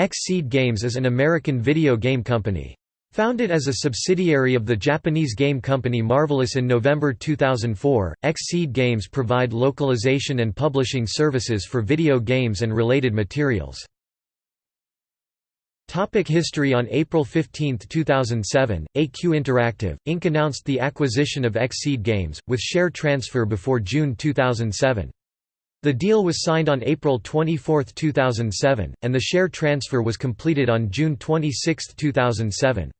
Xseed Games is an American video game company. Founded as a subsidiary of the Japanese game company Marvelous in November 2004, Xseed Games provide localization and publishing services for video games and related materials. Topic history On April 15, 2007, AQ Interactive, Inc. announced the acquisition of Xseed Games, with share transfer before June 2007. The deal was signed on April 24, 2007, and the share transfer was completed on June 26, 2007.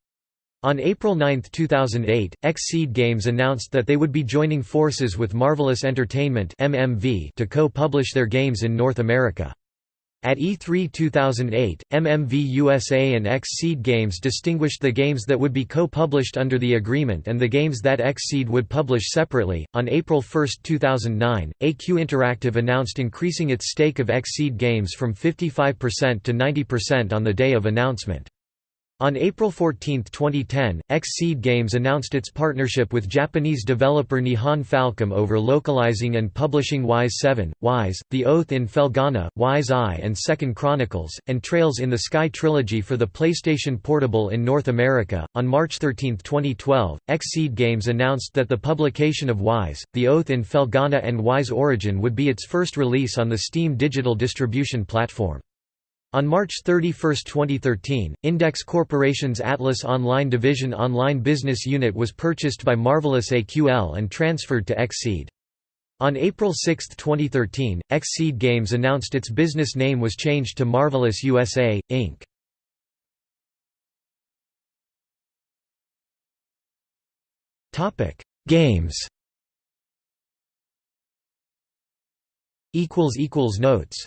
On April 9, 2008, Xseed Games announced that they would be joining forces with Marvelous Entertainment to co-publish their games in North America. At E3 2008, MMV USA and Xseed Games distinguished the games that would be co-published under the agreement and the games that Xseed would publish separately. On April 1, 2009, AQ Interactive announced increasing its stake of Xseed Games from 55% to 90% on the day of announcement. On April 14, 2010, Xseed Games announced its partnership with Japanese developer Nihon Falcom over localizing and publishing Ys 7, Ys, The Oath in Felghana, Ys I and Second Chronicles, and Trails in the Sky trilogy for the PlayStation Portable in North America. On March 13, 2012, Xseed Games announced that the publication of Ys, The Oath in Felghana and Ys Origin would be its first release on the Steam digital distribution platform. On March 31, 2013, Index Corporation's Atlus Online Division Online Business Unit was purchased by Marvelous AQL and transferred to Xseed. On April 6, 2013, Xseed Games announced its business name was changed to Marvelous USA, Inc. Games Notes